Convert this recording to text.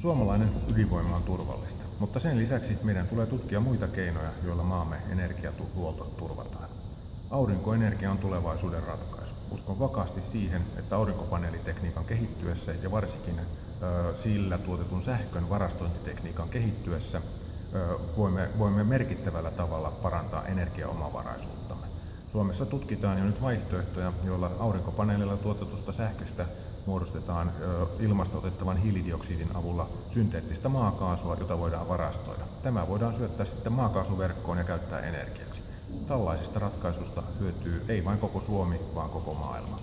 Suomalainen ydinvoima on turvallista, mutta sen lisäksi meidän tulee tutkia muita keinoja, joilla maamme energiahuolto turvataan. Aurinkoenergia on tulevaisuuden ratkaisu. Uskon vakaasti siihen, että aurinkopaneelitekniikan kehittyessä ja varsinkin ö, sillä tuotetun sähkön varastointitekniikan kehittyessä ö, voimme, voimme merkittävällä tavalla parantaa energiaomavaraisuuttamme. Suomessa tutkitaan jo nyt vaihtoehtoja, joilla aurinkopaneelilla tuotetusta sähköstä muodostetaan ilmasta otettavan hiilidioksidin avulla synteettistä maakaasua, jota voidaan varastoida. Tämä voidaan syöttää sitten maakaasuverkkoon ja käyttää energiaksi. Tällaisista ratkaisusta hyötyy ei vain koko Suomi, vaan koko maailma.